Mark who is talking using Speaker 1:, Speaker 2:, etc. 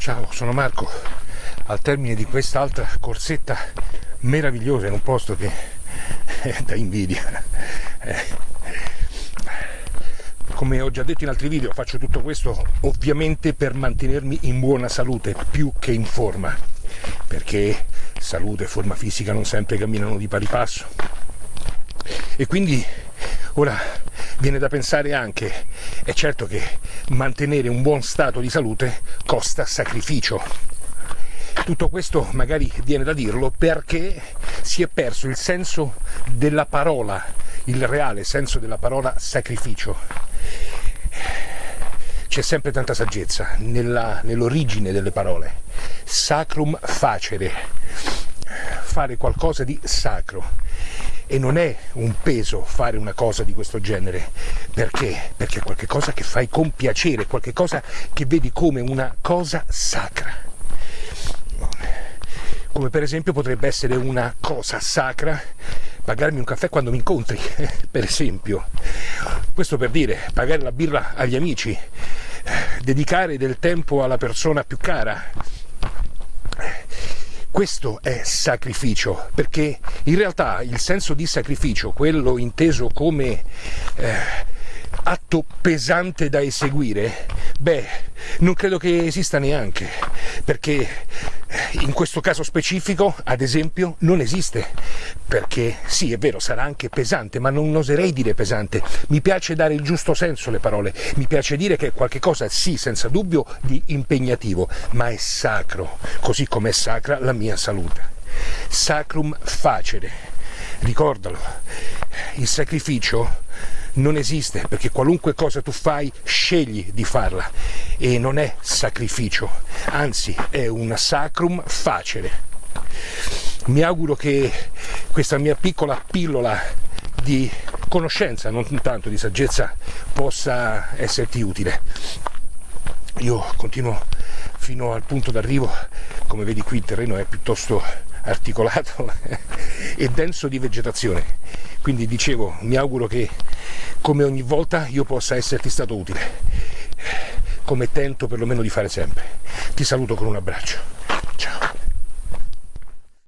Speaker 1: Ciao, sono Marco, al termine di quest'altra corsetta meravigliosa in un posto che è da invidia. Eh. Come ho già detto in altri video, faccio tutto questo ovviamente per mantenermi in buona salute più che in forma, perché salute e forma fisica non sempre camminano di pari passo. E quindi ora viene da pensare anche, è certo che mantenere un buon stato di salute costa sacrificio. Tutto questo magari viene da dirlo perché si è perso il senso della parola, il reale senso della parola sacrificio. C'è sempre tanta saggezza nell'origine delle parole. Sacrum facere, fare qualcosa di sacro e non è un peso fare una cosa di questo genere perché? Perché è qualcosa che fai con piacere, qualcosa che vedi come una cosa sacra. Come per esempio potrebbe essere una cosa sacra pagarmi un caffè quando mi incontri, per esempio. Questo per dire, pagare la birra agli amici, dedicare del tempo alla persona più cara, questo è sacrificio, perché in realtà il senso di sacrificio, quello inteso come eh, atto pesante da eseguire, beh, non credo che esista neanche, perché in questo caso specifico, ad esempio, non esiste, perché sì, è vero, sarà anche pesante, ma non oserei dire pesante. Mi piace dare il giusto senso alle parole, mi piace dire che è qualcosa, sì, senza dubbio, di impegnativo, ma è sacro, così come è sacra la mia salute. Sacrum facere, ricordalo, il sacrificio non esiste perché qualunque cosa tu fai scegli di farla e non è sacrificio, anzi è un sacrum facere. Mi auguro che questa mia piccola pillola di conoscenza, non tanto di saggezza, possa esserti utile. Io continuo fino al punto d'arrivo, come vedi qui il terreno è piuttosto articolato e denso di vegetazione. Quindi dicevo, mi auguro che come ogni volta io possa esserti stato utile, come tento perlomeno di fare sempre. Ti saluto con un abbraccio.